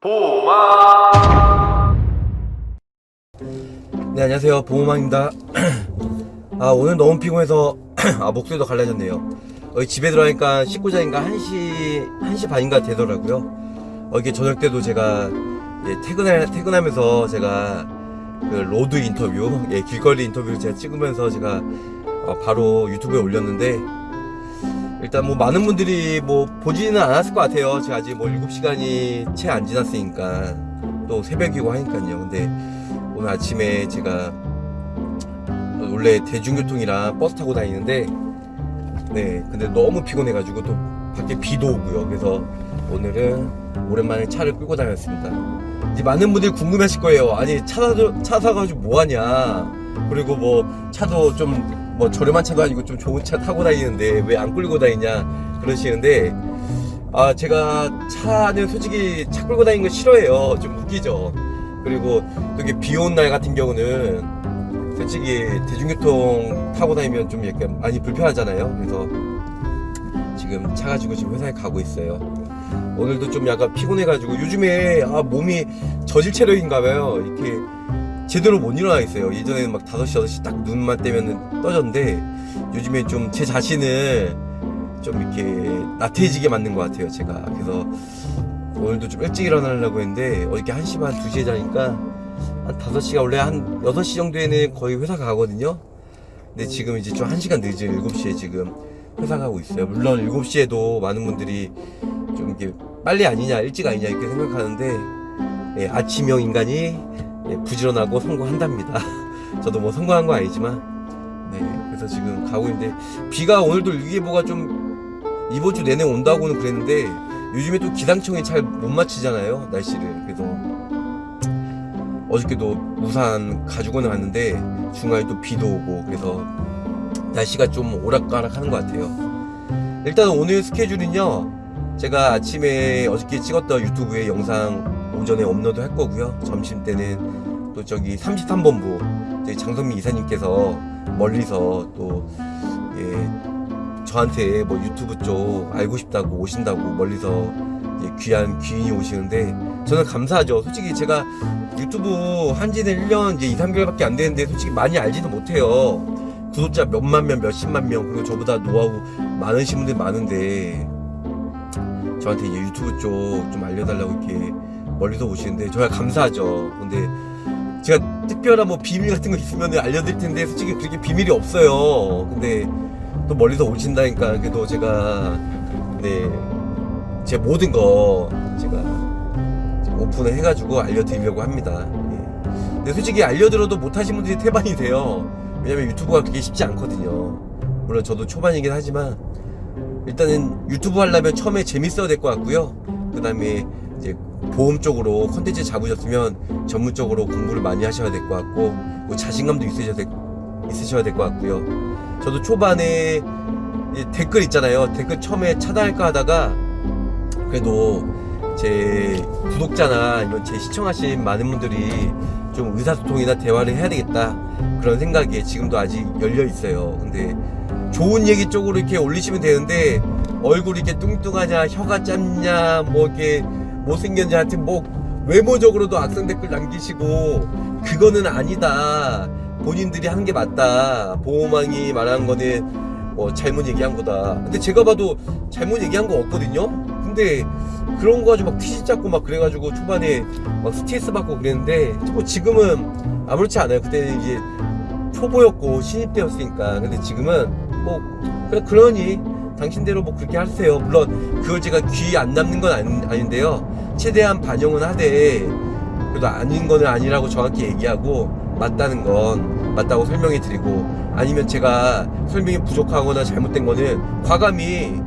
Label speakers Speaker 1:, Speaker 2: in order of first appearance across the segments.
Speaker 1: 보마
Speaker 2: 네 안녕하세요. 보호망입니다. 아 오늘 너무 피곤해서 아 목소리도 갈라졌네요. 어, 집에 들어가니까 자니까 1시 1시 반인가 되더라고요. 어, 이게 저녁 때도 제가 예, 퇴근하, 퇴근하면서 제가 그 road 인터뷰 예, 길거리 인터뷰를 제가 찍으면서 제가 어, 바로 유튜브에 올렸는데 일단 뭐 많은 분들이 뭐 보지는 않았을 것 같아요. 제가 아직 뭐 7시간이 채 안 지났으니까 또 새벽이고 하니까요. 근데 오늘 아침에 제가 원래 대중교통이랑 버스 타고 다니는데 네 근데 너무 피곤해가지고 또 밖에 비도 오고요. 그래서 오늘은 오랜만에 차를 끌고 다녔습니다. 이제 많은 분들이 궁금하실 거예요. 아니 차, 사, 차 사가지고 뭐하냐. 그리고 뭐 차도 좀 뭐 저렴한 차도 아니고 좀 좋은 차 타고 다니는데 왜 안 끌고 다니냐 그러시는데 아 제가 차는 솔직히 차 끌고 다니는 거 싫어해요. 좀 웃기죠. 그리고 또 이게 비온날 같은 경우는 솔직히 대중교통 타고 다니면 좀 약간 많이 불편하잖아요. 그래서 지금 차 가지고 지금 회사에 가고 있어요. 오늘도 좀 약간 피곤해가지고 요즘에 아 몸이 저질 체력인가 봐요. 이렇게 제대로 못 일어나 있어요. 예전에는 막 5시 6시 딱 눈만 떼면 떠졌는데 요즘에 좀 제 자신을 좀 이렇게 나태해지게 만든 것 같아요 제가. 그래서 오늘도 좀 일찍 일어나려고 했는데 어저께 1시 반 2시에 자니까 한 5시가 원래 한 6시 정도에는 거의 회사 가거든요. 근데 지금 이제 좀 1시간 늦은 7시에 지금 회사 가고 있어요. 물론 7시에도 많은 분들이 좀 이렇게 빨리 아니냐 일찍 아니냐 이렇게 생각하는데 예, 아침형 인간이 예, 부지런하고 성공한답니다. 저도 뭐 성공한 건 아니지만 네 그래서 지금 가고 있는데 비가 오늘도 일기예보가 좀 이번 주 내내 온다고는 그랬는데 요즘에 또 기상청이 잘 못 맞히잖아요 날씨를. 그래서 어저께도 우산 가지고는 갔는데 중간에 또 비도 오고 그래서 날씨가 좀 오락가락 하는 것 같아요. 일단 오늘 스케줄은요 제가 아침에 어저께 찍었던 유튜브에 영상 오전에 업로드 할 거고요 점심 때는 또 저기 33본부 저기 장성민 이사님께서 멀리서 또 예, 저한테 뭐 유튜브 쪽 알고 싶다고 오신다고 멀리서 이제 귀한 귀인이 오시는데 저는 감사하죠. 솔직히 제가 유튜브 한 지는 1년 이제 2, 3개월밖에 안 되는데 솔직히 많이 알지도 못해요. 구독자 몇만 명, 몇십만 명 그리고 저보다 노하우 많으신 분들 많은데 저한테 이제 유튜브 쪽 좀 알려달라고 이렇게 멀리서 오시는데 저야 감사하죠. 근데 제가 특별한 뭐 비밀 같은 거 있으면 알려드릴 텐데 솔직히 그렇게 비밀이 없어요. 근데 또 멀리서 오신다니까 그래도 제가 네제 모든 거 제가 오픈을 해가지고 알려드리려고 합니다. 예. 근데 솔직히 알려드려도 못하신 분들이 태반이 돼요. 왜냐면 유튜브가 그렇게 쉽지 않거든요. 물론 저도 초반이긴 하지만 일단은 유튜브 하려면 처음에 재밌어야 될 것 같고요. 그 다음에 이제 보험 쪽으로 컨텐츠 잡으셨으면 전문적으로 공부를 많이 하셔야 될 것 같고 뭐 자신감도 있으셔야 될, 있으셔야 될 것 같고요. 저도 초반에 이 댓글 있잖아요. 댓글 처음에 차단할까 하다가 그래도 제 구독자나 아니면 제 시청하신 많은 분들이 좀 의사소통이나 대화를 해야 되겠다 그런 생각에 지금도 아직 열려 있어요. 근데 좋은 얘기 쪽으로 이렇게 올리시면 되는데 얼굴이 이렇게 뚱뚱하냐 혀가 짧냐 뭐 이렇게 못생겼냐 하여튼 뭐 외모적으로도 악성 댓글 남기시고 그거는 아니다. 본인들이 하는 게 맞다. 보호망이 말하는 거는 뭐 잘못 얘기한 거다. 근데 제가 봐도 잘못 얘기한 거 없거든요? 근데 그런 거 가지고 막 티시 잡고 막 그래가지고 초반에 막 스트레스 받고 그랬는데 뭐 지금은 아무렇지 않아요. 그때는 이제 초보였고 신입 때였으니까. 근데 지금은 뭐 그러니 당신대로 뭐 그렇게 하세요. 물론 그걸 제가 귀 안 남는 건 아닌, 아닌데요. 최대한 반영은 하되 그래도 아닌 거는 아니라고 정확히 얘기하고 맞다는 건 맞다고 설명해 드리고 아니면 제가 설명이 부족하거나 잘못된 거는 과감히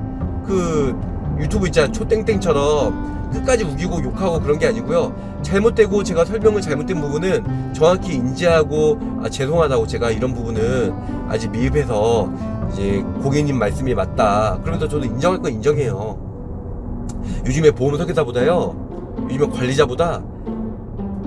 Speaker 2: 그 유튜브 있잖아 초땡땡처럼 끝까지 우기고 욕하고 그런 게 아니고요. 잘못되고 제가 설명을 잘못된 부분은 정확히 인지하고 아 죄송하다고 제가 이런 부분은 아직 미흡해서 이제 고객님 말씀이 맞다. 그러면서 저도 인정할 건 인정해요. 요즘에 보험 설계사보다요. 요즘에 관리자보다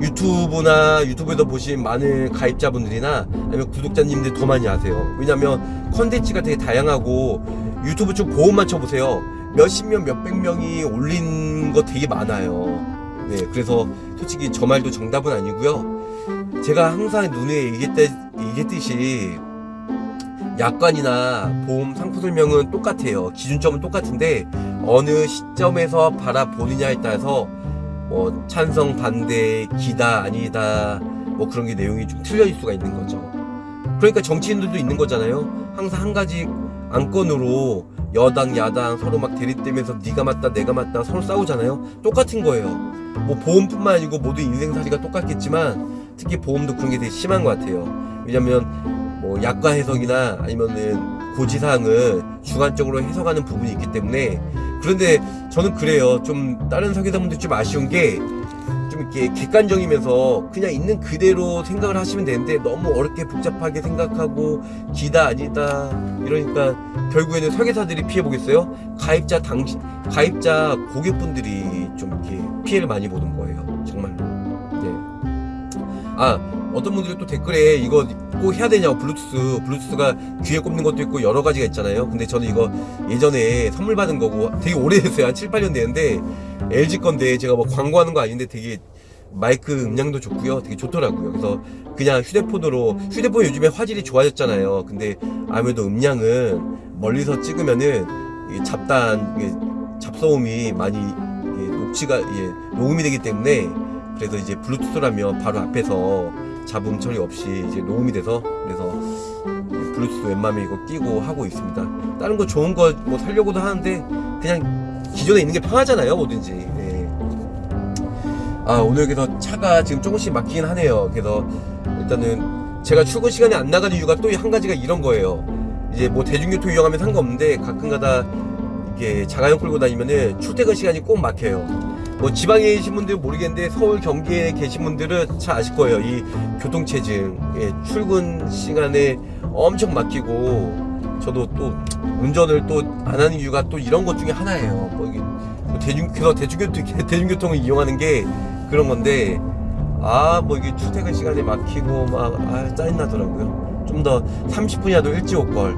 Speaker 2: 유튜브나 유튜브에서 보신 많은 가입자분들이나 아니면 구독자님들 더 많이 아세요. 왜냐면 컨텐츠가 되게 다양하고 유튜브 쪽 보험만 쳐보세요. 몇십 명 몇백 명이 올린 거 되게 많아요. 네, 그래서 솔직히 저 말도 정답은 아니고요. 제가 항상 눈에 얘기했, 얘기했듯이 약관이나 보험 상품 설명은 똑같아요. 기준점은 똑같은데 어느 시점에서 바라보느냐에 따라서 뭐 찬성, 반대, 기다, 아니다 뭐 그런 게 내용이 좀 틀려질 수가 있는 거죠. 그러니까 정치인들도 있는 거잖아요. 항상 한 가지 안건으로 여당, 야당 서로 막 대립되면서 네가 맞다, 내가 맞다 서로 싸우잖아요. 똑같은 거예요. 뭐 보험뿐만 아니고 모두 인생살이가 똑같겠지만 특히 보험도 그런 게 되게 심한 것 같아요. 왜냐면 뭐 약관 해석이나 아니면은 고지사항을 주관적으로 해석하는 부분이 있기 때문에 그런데 저는 그래요. 좀 다른 설계사분들 좀 아쉬운 게 좀 이렇게 객관적이면서 그냥 있는 그대로 생각을 하시면 되는데 너무 어렵게 복잡하게 생각하고 기다 아니다 이러니까 결국에는 설계사들이 피해 보겠어요. 가입자 당신 가입자 고객분들이 좀 이렇게 피해를 많이 보는 거예요. 정말로. 네. 아 어떤 분들이 또 댓글에 이거 꼭 해야 되냐고 블루투스 블루투스가 귀에 꼽는 것도 있고 여러 가지가 있잖아요. 근데 저는 이거 예전에 선물 받은 거고 되게 오래됐어요. 한 7, 8년 됐는데 LG 건데 제가 뭐 광고하는 거 아닌데 되게 마이크 음량도 좋고요. 되게 좋더라고요. 그래서 그냥 휴대폰으로 휴대폰 요즘에 화질이 좋아졌잖아요. 근데 아무래도 음량은 멀리서 찍으면은 잡단 잡소음이 많이 녹취가 예, 녹음이 되기 때문에 그래서 이제 블루투스라면 바로 앞에서 잡음 처리 없이 이제 녹음이 돼서 그래서 블루투스 웬만하면 이거 끼고 하고 있습니다. 다른 거 좋은 거 뭐 살려고도 하는데 그냥 기존에 있는 게 편하잖아요 뭐든지. 예. 아 오늘 그래서 차가 지금 조금씩 막히긴 하네요. 그래서 일단은 제가 출근 시간에 안 나가는 이유가 또 한 가지가 이런 거예요. 이제 뭐 대중교통 이용하면 상관없는데 가끔가다 이렇게 자가용 끌고 다니면은 출퇴근 시간이 꼭 막혀요. 뭐 지방에 계신 분들은 모르겠는데 서울 경기에 계신 분들은 잘 아실 거예요. 이 교통체증 예, 출근 시간에 엄청 막히고 저도 또 운전을 또 안 하는 이유가 또 이런 것 중에 하나예요. 뭐 이게 뭐 대중 그래서 대중교통 대중교통을 이용하는 게 그런 건데 아 뭐 이게 출퇴근 시간에 막히고 막 아 짜증 나더라고요. 좀 더 30분이라도 일찍 올 걸.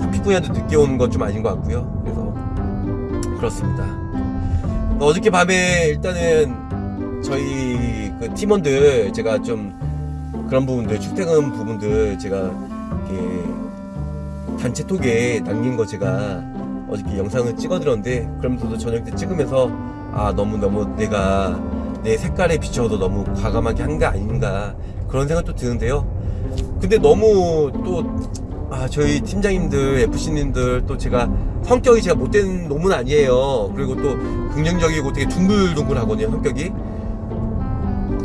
Speaker 2: 30분이라도 늦게 오는 건 좀 아닌 것 같고요. 그래서 그렇습니다. 어저께 밤에 일단은 저희 그 팀원들 제가 좀 그런 부분들 출퇴근 부분들 제가 이렇게 단체 톡에 남긴 거 제가 어저께 영상을 찍어드렸는데 그러면서도 저녁 때 찍으면서 아 너무 너무 내가 내 색깔에 비춰도 너무 과감하게 한 게 아닌가 그런 생각도 드는데요. 근데 너무 또 아, 저희 팀장님들, FC님들 또 제가 성격이 제가 못된 놈은 아니에요. 그리고 또 긍정적이고 되게 둥글둥글 하거든요, 성격이.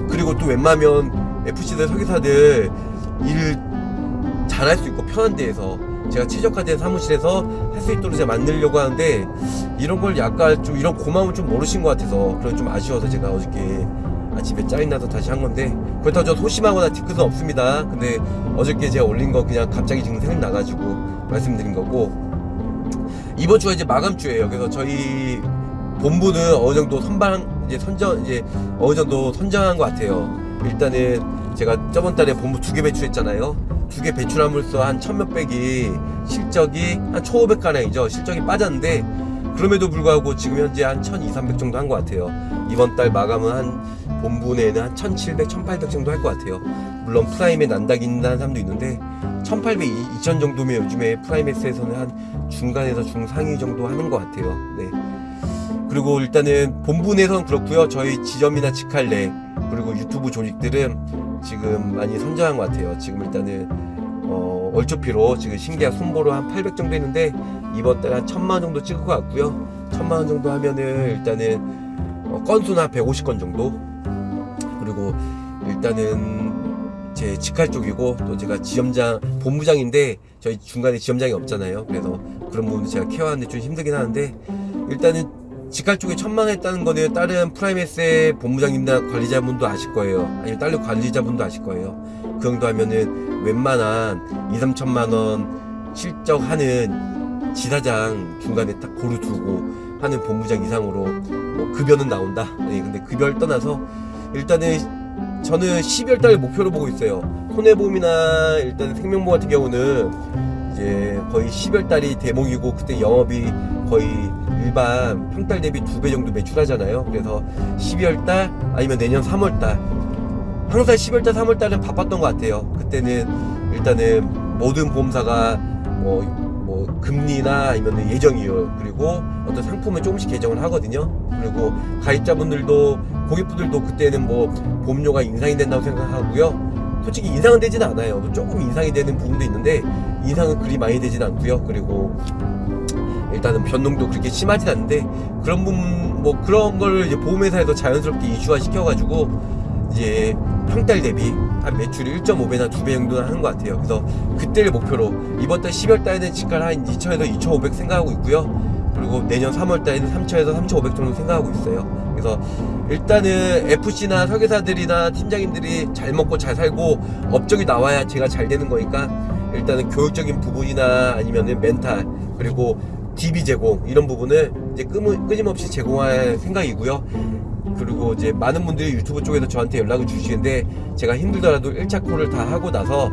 Speaker 2: 그리고 또 웬만하면 FC들 설계사들 일 잘할 수 있고 편한 데에서 제가 최적화된 사무실에서 할 수 있도록 제가 만들려고 하는데 이런 걸 약간 좀 이런 고마움을 좀 모르신 것 같아서 그런 좀 아쉬워서 제가 어저께 아침에 짜증나서 다시 한 건데. 그렇다고 저 소심하거나 뒤끝은 없습니다. 근데 어저께 제가 올린 거 그냥 갑자기 지금 생각 나가지고 말씀드린 거고. 이번 주가 이제 마감 주예요. 그래서 저희 본부는 어느 정도 선방 이제 선정 이제 어느 정도 선정한 것 같아요. 일단은 제가 저번 달에 본부 두 개 배출했잖아요. 두 개 배출함으로써 한 천몇백이 실적이 한 초오백 가량이죠. 실적이 빠졌는데 그럼에도 불구하고 지금 현재 한 1200, 300 정도 한 것 같아요. 이번 달 마감은 한 본부 내에는 한 1700, 1800 정도 할 것 같아요. 물론 프라임에셋 있는 사람도 있는데 1800, 2000 정도면 요즘에 프라임에셋에서는 한 중간에서 중상위 정도 하는 것 같아요. 네. 그리고 일단은 내에서는 그렇고요. 저희 지점이나 직할 내 그리고 유튜브 조직들은 지금 많이 선정한 것 같아요. 지금 일단은 어, 얼추피로 지금 신계약 손보로 한 800 정도 했는데 이번 달에 한 1000만 정도 찍을 것 같고요. 1000만 원 정도 하면은 일단은 어, 건수는 한 150건 정도. 그리고 일단은 제 직할 쪽이고 또 제가 지점장 본부장인데 저희 중간에 지점장이 없잖아요. 그래서 그런 부분도 제가 케어하는데 좀 힘들긴 하는데 일단은 직할 쪽에 천만 원 했다는 거는 다른 프라임에셋의 본부장님이나 관리자분도 아실 거예요. 아니면 다른 관리자분도 아실 거예요. 그 정도 하면은 웬만한 2, 3천만 원 실적하는 지사장 중간에 딱 고루 두고 하는 본부장 이상으로 뭐 급여는 나온다. 네, 근데 급여를 떠나서 일단은 저는 12월 달 목표로 보고 있어요. 손해보험이나 일단 생명보험 같은 경우는 이제 거의 12월 달이 대목이고 그때 영업이 거의 일반 평달 대비 두 배 정도 매출하잖아요. 그래서 12월 달 아니면 내년 3월 달 항상 12월 달, 3월 달은 바빴던 것 같아요. 그때는 일단은 모든 보험사가 뭐, 뭐 금리나 아니면 예정이율 그리고 어떤 상품을 조금씩 개정을 하거든요. 그리고 가입자분들도 고객분들도 그때는 뭐 보험료가 인상이 된다고 생각하고요. 솔직히 인상은 되진 않아요. 뭐 조금 인상이 되는 부분도 있는데 인상은 그리 많이 되진 않고요. 그리고 일단은 변동도 그렇게 심하진 않은데 그런 부분 뭐 그런 걸 이제 보험회사에서 자연스럽게 이슈화 시켜가지고 이제 평달 대비 한 매출이 1.5배나 2배 정도는 하는 것 같아요. 그래서 그때를 목표로 이번 달 12월 달에는 집가를 한 2천에서 2,500 생각하고 있고요. 그리고 내년 3월 달에는 3천에서 3,500 정도 생각하고 있어요. 그래서 일단은 FC나 설계사들이나 팀장님들이 잘 먹고 잘 살고 업적이 나와야 제가 잘 되는 거니까 일단은 교육적인 부분이나 아니면은 멘탈 그리고 DB 제공 이런 부분을 이제 끄- 끊임없이 제공할 생각이고요. 그리고 이제 많은 분들이 유튜브 쪽에서 저한테 연락을 주시는데 제가 힘들더라도 1차 call을 다 하고 나서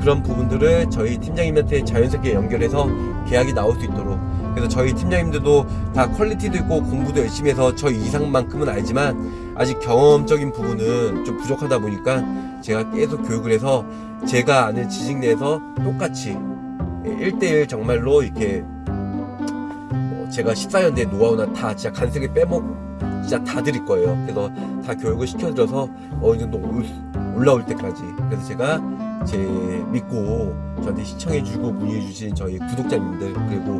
Speaker 2: 그런 부분들을 저희 팀장님한테 자연스럽게 연결해서 계약이 나올 수 있도록 그래서 저희 팀장님들도 다 quality도 있고 공부도 열심히 해서 저 이상만큼은 알지만 아직 경험적인 부분은 좀 부족하다 보니까 제가 계속 교육을 해서 제가 아는 지식 내에서 똑같이 1대1 정말로 이렇게 뭐 제가 14년대 노하우나 다 진짜 간색에 빼먹 진짜 다 드릴 거예요. 그래서 다 교육을 시켜드려서 어느 정도 올- 올라올 때까지. 그래서 제가 제 믿고 저한테 시청해주고 문의해주신 저희 구독자님들 그리고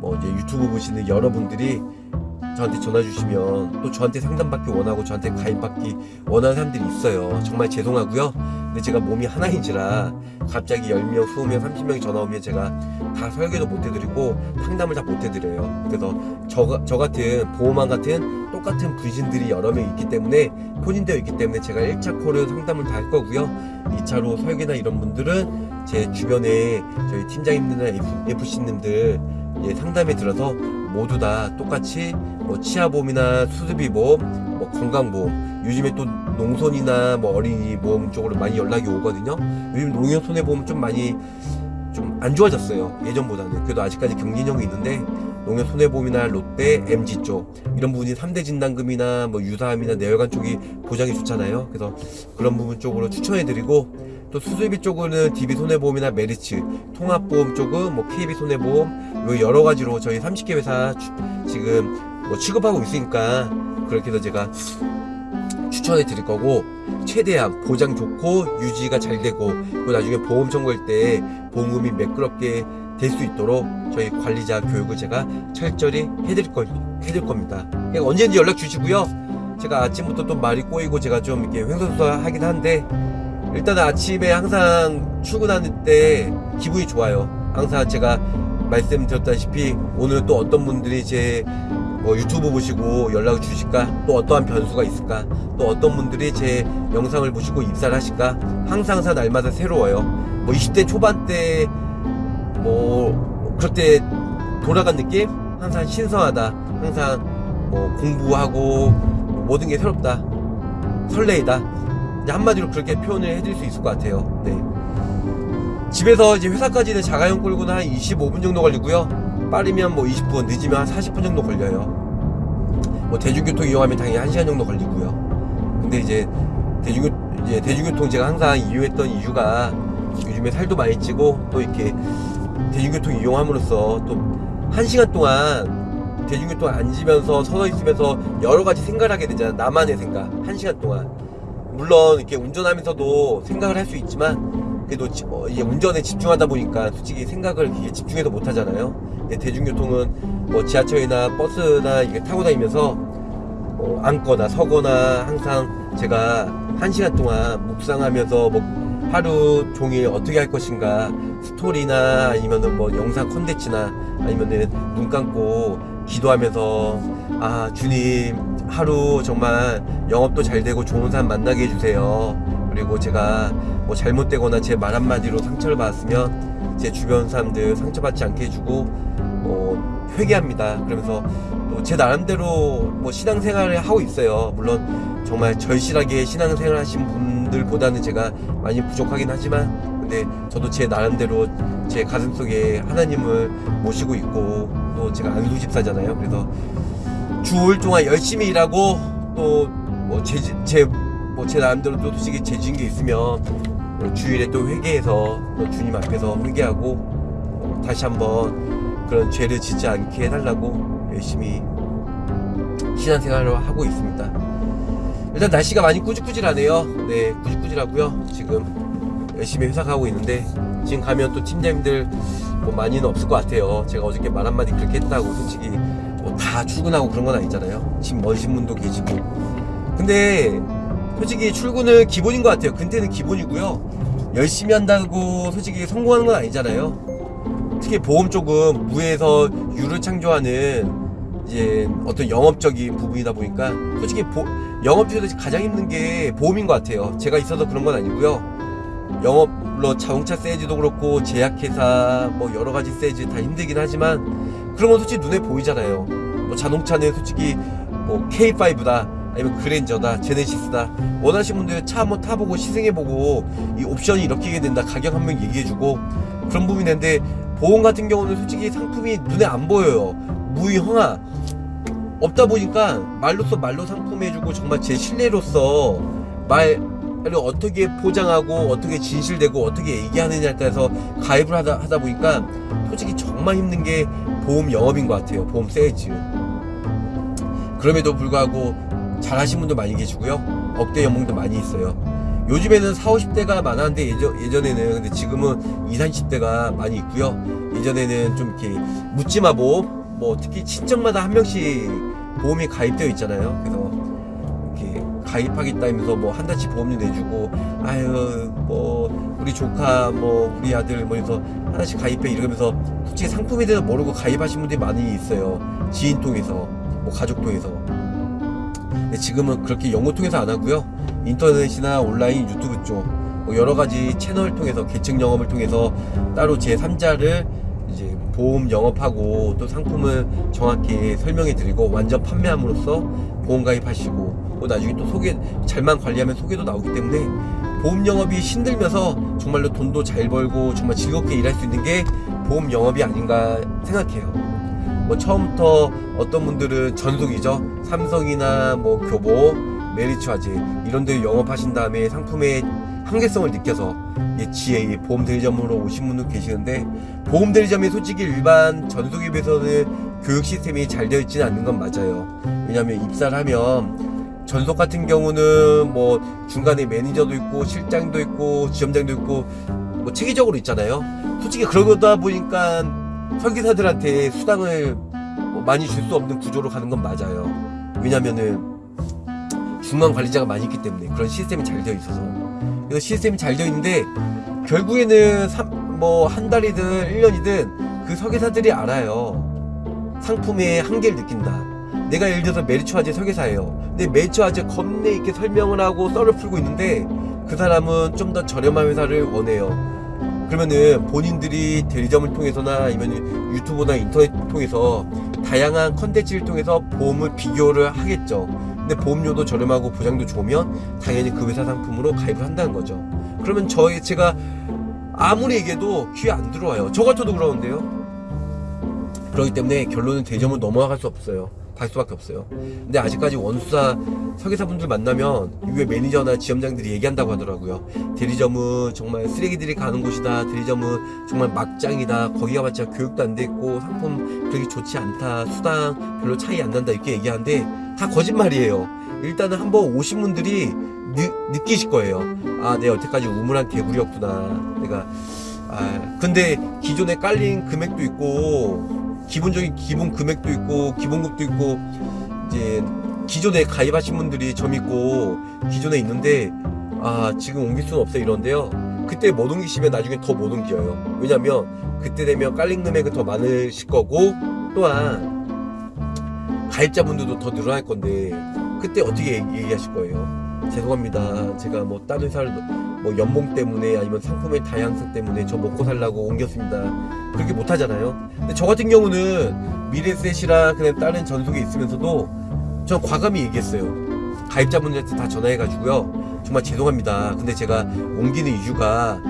Speaker 2: 뭐 이제 유튜브 보시는 여러분들이 저한테 전화 주시면 또 저한테 상담받기 원하고 저한테 가입받기 원하는 사람들이 있어요. 정말 죄송하고요. 근데 제가 몸이 하나인지라 갑자기 10명, 20명, 30명이 전화 오면 제가 다 설계도 못 해드리고 상담을 다 못 해드려요. 그래서 저, 저 같은 보호망 같은 똑같은 분신들이 여러 명 있기 때문에 포진되어 있기 때문에 제가 1차 콜은 상담을 다 할 거고요. 2차로 설계나 이런 분들은 제 주변에 저희 팀장님들이나 FC님들 예, 상담에 들어서 모두 다 똑같이 뭐 치아보험이나 수술비 보험, 뭐 건강보험, 요즘에 또 농손이나 뭐 어린이 보험 쪽으로 많이 연락이 오거든요. 요즘 농협 손해보험 좀 많이 좀 안 좋아졌어요. 예전보다는. 그래도 아직까지 경진형이 있는데 농협 손해보험이나 롯데, MG 쪽 이런 부분이 3대 진단금이나 뭐 유사암이나 내혈관 쪽이 보장이 좋잖아요. 그래서 그런 부분 쪽으로 추천해드리고 또 수술비 쪽으로는 DB 손해보험이나 메리츠, 통합보험 쪽은 뭐 KB 손해보험 요 여러 가지로 저희 30개 회사 추- 지금 뭐 취급하고 있으니까 그렇게 해서 제가 추천해 드릴 거고 최대한 보장 좋고 유지가 잘 되고 그리고 나중에 보험 청구할 때 보험금이 매끄럽게 될 수 있도록 저희 관리자 교육을 제가 철저히 해드릴 거 해드릴 겁니다. 언제든지 연락 주시고요. 제가 아침부터 또 말이 꼬이고 제가 좀 이렇게 횡설수설하긴 한데 일단 아침에 항상 출근하는 때 기분이 좋아요. 항상 제가 말씀드렸다시피 오늘 또 어떤 분들이 제 뭐 유튜브 보시고 연락을 주실까? 또 어떠한 변수가 있을까? 또 어떤 분들이 제 영상을 보시고 입사를 하실까? 항상 항상 날마다 새로워요. 뭐 20대 초반 때 뭐 그럴 때 돌아간 느낌? 항상 신선하다. 항상 뭐 공부하고 모든 게 새롭다. 설레이다. 한마디로 그렇게 표현을 해드릴 수 있을 것 같아요. 네. 집에서 이제 회사까지는 자가용 끌고는 한 25분 정도 걸리고요. 빠르면 뭐 20분, 늦으면 한 40분 정도 걸려요. 뭐 대중교통 이용하면 당연히 1시간 정도 걸리고요. 근데 이제 대중교 이제 대중교통 제가 항상 이용했던 이유가 요즘에 살도 많이 찌고 또 이렇게 대중교통 이용함으로써 또 1시간 동안 대중교통 앉으면서 서서 있으면서 여러 가지 생각을 하게 되잖아. 나만의 생각. 1시간 동안. 물론 이렇게 운전하면서도 생각을 할 수 있지만 그래도 지- 어, 이게 운전에 집중하다 보니까 솔직히 생각을 이게 집중해서 못 하잖아요. 근데 대중교통은 뭐 지하철이나 버스나 이게 타고 다니면서 뭐 앉거나 서거나 항상 제가 한 시간 동안 묵상하면서 뭐 하루 종일 어떻게 할 것인가 스토리나 아니면은 뭐 영상 콘텐츠나 아니면은 눈 감고 기도하면서 아 주님 하루 정말 영업도 잘 되고 좋은 사람 만나게 해주세요. 그리고 제가 뭐 잘못되거나 제 말 한마디로 상처를 받았으면 제 주변 사람들 상처받지 않게 해주고 뭐 회개합니다. 그러면서 또 제 나름대로 뭐 신앙생활을 하고 있어요. 물론 정말 절실하게 신앙생활 하신 분들보다는 제가 많이 부족하긴 하지만 근데 저도 제 나름대로 제 가슴속에 하나님을 모시고 있고 또 제가 안수 집사잖아요. 그래서 주 5일 동안 열심히 일하고 또뭐제 제 뭐 제 나름대로 또 솔직히 죄진 게 있으면 뭐 주일에 또 회개해서 또 주님 앞에서 회개하고 어, 다시 한번 그런 죄를 짓지 않게 해달라고 열심히 신앙생활을 하고 있습니다. 일단 날씨가 많이 꾸질꾸질하네요. 네, 꾸질꾸질하고요. 지금 열심히 회사 가고 있는데 지금 가면 또 팀장님들 뭐 많이는 없을 것 같아요. 제가 어저께 말 한마디 그렇게 했다고 솔직히 뭐 다 출근하고 그런 건 아니잖아요. 지금 먼신 분도 계시고. 근데 솔직히 출근은 기본인 것 같아요. 근태는 기본이고요. 열심히 한다고 솔직히 성공하는 건 아니잖아요. 특히 보험 쪽은 무에서 유를 창조하는 이제 어떤 영업적인 부분이다 보니까 솔직히 보, 영업 중에서 가장 힘든 게 보험인 것 같아요. 제가 있어서 그런 건 아니고요. 영업 물론 자동차 세일즈도 그렇고 제약회사 뭐 여러 가지 세일즈 다 힘들긴 하지만 그런 건 솔직히 눈에 보이잖아요. 뭐 자동차는 솔직히 뭐 K5다 아니면 그랜저다 제네시스다. 원하시는 분들 차 한번 타보고 시승해보고 이 옵션이 이렇게 된다 가격 한번 얘기해주고 그런 부분이 있는데 보험 같은 경우는 솔직히 상품이 눈에 안 보여요. 무형화다 보니까 말로써 말로 설명해주고 정말 제 신뢰로서 말을 어떻게 포장하고 어떻게 진실되고 어떻게 얘기하느냐에 따라서 가입을 하다, 하다 보니까 솔직히 정말 힘든 게 보험 영업인 것 같아요. 보험 세일즈. 그럼에도 불구하고 잘하신 분도 많이 계시고요. 억대 연봉도 많이 있어요. 요즘에는 4, 50대가 많았는데 예전, 예전에는 근데 지금은 20, 30대가 많이 있고요. 예전에는 좀 이렇게 묻지마 보험 뭐 특히 친척마다 한 명씩 보험이 가입되어 있잖아요. 그래서 이렇게 가입하겠다 하면서 뭐 한 달치 보험료 내주고 아유 뭐 우리 조카 뭐 우리 아들 뭐 해서 하나씩 가입해 이러면서 솔직히 상품에 대해서 모르고 가입하신 분들이 많이 있어요. 지인 통해서 뭐 가족 통해서 지금은 그렇게 연고 통해서 안 하고요 인터넷이나 온라인 유튜브 쪽뭐 여러 가지 채널 통해서 계층 영업을 통해서 따로 제 3자를 이제 보험 영업하고 또 상품을 정확히 설명해 드리고 완전 판매함으로써 보험 가입하시고 또 나중에 또 소개 잘만 관리하면 소개도 나오기 때문에 보험 영업이 힘들면서 정말로 돈도 잘 벌고 정말 즐겁게 일할 수 있는 게 보험 영업이 아닌가 생각해요. 뭐 처음부터 어떤 분들은 전속이죠. 삼성이나 뭐 교보, 메리츠화재 이런 데 영업하신 다음에 상품의 한계성을 느껴서 예, 지혜 보험 대리점으로 오신 분도 계시는데 보험 대리점이 솔직히 일반 전속에 비해서는 교육 시스템이 잘 되어 있지는 않는 건 맞아요. 왜냐하면 입사를 하면 전속 같은 경우는 뭐 중간에 매니저도 있고 실장도 있고 지점장도 있고 뭐 체계적으로 있잖아요. 솔직히 그러다 보니까 설계사들한테 수당을 뭐 많이 줄 수 없는 구조로 가는 건 맞아요. 왜냐면은 중간 관리자가 많이 있기 때문에 그런 시스템이 잘 되어 있어서 그래서 시스템이 잘 되어 있는데 결국에는 뭐 한 달이든 1년이든 그 설계사들이 알아요. 상품의 한계를 느낀다. 내가 예를 들어서 메리츠화재 설계사예요. 근데 메리츠화재 겁내 있게 설명을 하고 썰을 풀고 있는데 그 사람은 좀 더 저렴한 회사를 원해요. 그러면은 본인들이 대리점을 통해서나 아니면 유튜브나 인터넷 통해서 다양한 컨텐츠를 통해서 보험을 비교를 하겠죠. 근데 보험료도 저렴하고 보장도 좋으면 당연히 그 회사 상품으로 가입을 한다는 거죠. 그러면 저희 제가 아무리 얘기해도 귀에 안 들어와요. 저 같아도 그러는데요. 그렇기 때문에 결론은 대점을 넘어갈 수 없어요. 갈 수밖에 없어요. 근데 아직까지 원수사 설계사분들 만나면 이게 매니저나 지점장들이 얘기한다고 하더라고요. 대리점은 정말 쓰레기들이 가는 곳이다. 대리점은 정말 막장이다. 거기 가봤자 교육도 안 돼 있고 상품 그렇게 좋지 않다. 수당 별로 차이 안 난다. 이렇게 얘기하는데 다 거짓말이에요. 일단은 한번 오신 분들이 느, 느끼실 거예요. 아, 내가 여태까지 우물한 개구리였구나. 내가 아, 근데 기존에 깔린 금액도 있고 기본적인 기본 금액도 있고 기본급도 있고 이제 기존에 가입하신 분들이 점 있고 기존에 있는데 아 지금 옮길 수는 없어 이런데요. 그때 못 옮기시면 나중에 더 못 옮겨요. 왜냐면 그때 되면 깔린 금액은 더 많으실 거고 또한 가입자분들도 더 늘어날 건데 그때 어떻게 얘기, 얘기하실 거예요 죄송합니다 제가 뭐 다른 회사를 뭐 연봉 때문에 아니면 상품의 다양성 때문에 저 먹고 살라고 옮겼습니다. 그렇게 못 하잖아요. 근데 저 같은 경우는 미래셋이랑 그냥 다른 전속에 있으면서도 전 과감히 얘기했어요. 가입자분들한테 다 전화해가지고요. 정말 죄송합니다. 근데 제가 옮기는 이유가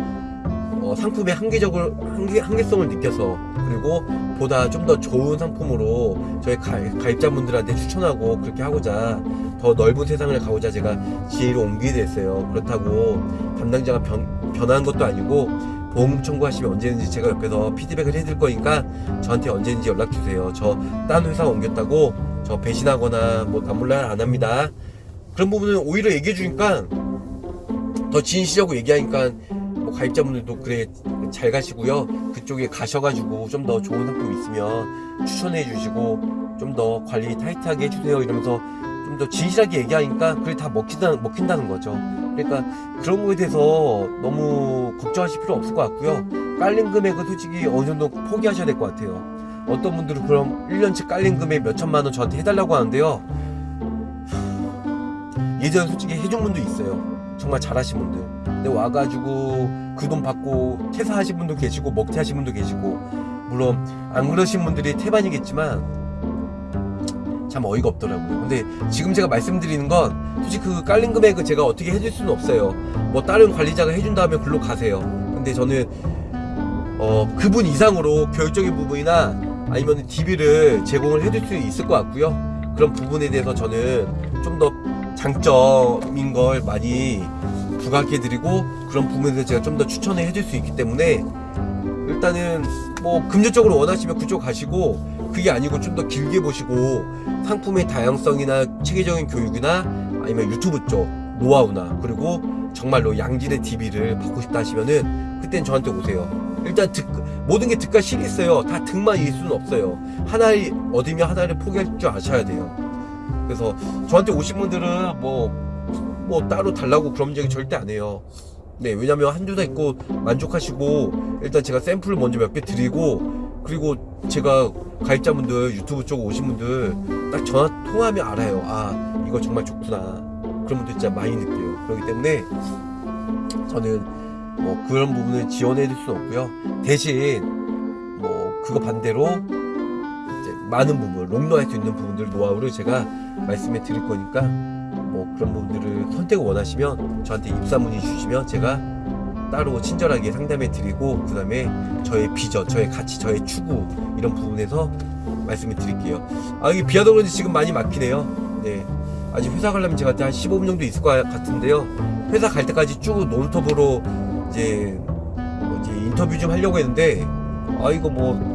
Speaker 2: 어, 상품의 한계적을 한계, 한계성을 느껴서 그리고 보다 좀 더 좋은 상품으로 저희 가, 가입자분들한테 추천하고 그렇게 하고자 더 넓은 세상을 가고자 제가 지혜로 옮기게 됐어요. 그렇다고 담당자가 변, 변한 것도 아니고 보험 청구하시면 언제든지 제가 옆에서 피드백을 해드릴 거니까 저한테 언제든지 연락 주세요. 저 딴 회사 옮겼다고 저 배신하거나 뭐 남몰라 안 합니다. 그런 부분은 오히려 얘기해 주니까 더 진실하고 얘기하니까 뭐 가입자분들도 그래 잘 가시고요. 그쪽에 가셔가지고 좀 더 좋은 상품 있으면 추천해 주시고 좀 더 관리 타이트하게 해주세요 이러면서 좀 더 진실하게 얘기하니까 그게 다 먹힌다, 먹힌다는 거죠. 그러니까 그런 거에 대해서 너무 걱정하실 필요 없을 것 같고요. 깔린 금액은 솔직히 어느 정도 포기하셔야 될 것 같아요. 어떤 분들은 그럼 1년치 깔린 금액 몇 천만 원 저한테 해달라고 하는데요. 예전에 솔직히 해준 분도 있어요. 정말 잘하신 분들. 근데 와가지고 그 돈 받고 퇴사하신 분도 계시고 먹튀하신 분도 계시고 물론 안 그러신 분들이 태반이겠지만 참 어이가 없더라고요. 근데 지금 제가 말씀드리는 건 솔직히 그 깔린 금액은 제가 어떻게 해줄 수는 없어요. 뭐 다른 관리자가 해준다면 글로 가세요. 근데 저는 어 그분 이상으로 교육적인 부분이나 아니면 DB를 제공을 해줄 수 있을 것 같고요. 그런 부분에 대해서 저는 좀 더 장점인 걸 많이 부각해드리고 그런 부분에서 제가 좀 더 추천을 해줄 수 있기 때문에 일단은 뭐 금전적으로 원하시면 그쪽 가시고 그게 아니고 좀 더 길게 보시고 상품의 다양성이나 체계적인 교육이나 아니면 유튜브 쪽 노하우나 그리고 정말로 양질의 DB를 받고 싶다 하시면은 그땐 저한테 오세요. 일단 득, 모든 게 득과 실이 있어요. 다 득만 일 수는 없어요. 하나를 얻으면 하나를 포기할 줄 아셔야 돼요. 그래서 저한테 오신 분들은 뭐, 뭐 따로 달라고 그런 얘기 절대 안 해요. 네, 왜냐면 한두 달 있고 만족하시고 일단 제가 샘플을 먼저 몇 개 드리고 그리고 제가 가입자분들 유튜브 쪽 오신 분들 딱 전화 통화하면 알아요. 아, 이거 정말 좋구나. 그런 분들 진짜 많이 느껴요. 그렇기 때문에 저는 뭐 그런 부분을 지원해 줄 수는 없고요. 대신 뭐 그거 반대로 이제 많은 부분, 롱런 할 수 있는 부분들 노하우를 제가 말씀해 드릴 거니까 뭐 그런 부분들을 선택을 원하시면 저한테 입사 문의 주시면 제가 따로 친절하게 상담해 드리고 그 다음에 저의 비전, 저의 가치, 저의 추구 이런 부분에서 말씀을 드릴게요. 아 이게 비하다 그런지 지금 많이 막히네요. 네. 아직 회사 가려면 제가 한 15분 정도 있을 것 같은데요. 회사 갈 때까지 쭉 논스톱으로 이제 뭐지 인터뷰 좀 하려고 했는데 아 이거 뭐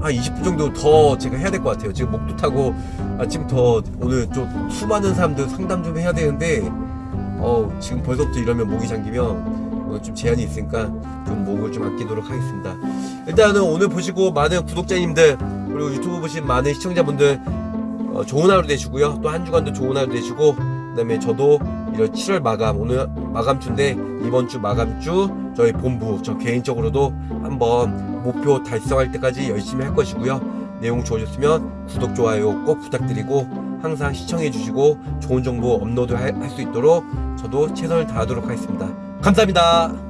Speaker 2: 한 20분 정도 더 제가 해야 될 것 같아요. 지금 목도 타고 아침부터 오늘 좀 수많은 사람들 상담 좀 해야 되는데 어 지금 벌써부터 이러면 목이 잠기면 어, 좀 제한이 있으니까 좀 목을 좀 아끼도록 하겠습니다. 일단은 오늘 보시고 많은 구독자님들 그리고 유튜브 보신 많은 시청자분들 어, 좋은 하루 되시고요. 또 한 주간도 좋은 하루 되시고 그 다음에 저도 이런 7월 마감 오늘 마감주인데 이번 주 마감주 저희 본부 저 개인적으로도 한번 목표 달성할 때까지 열심히 할 것이고요. 내용 좋으셨으면 구독 좋아요 꼭 부탁드리고 항상 시청해 주시고 좋은 정보 업로드 할 수 있도록 저도 최선을 다하도록 하겠습니다. 감사합니다.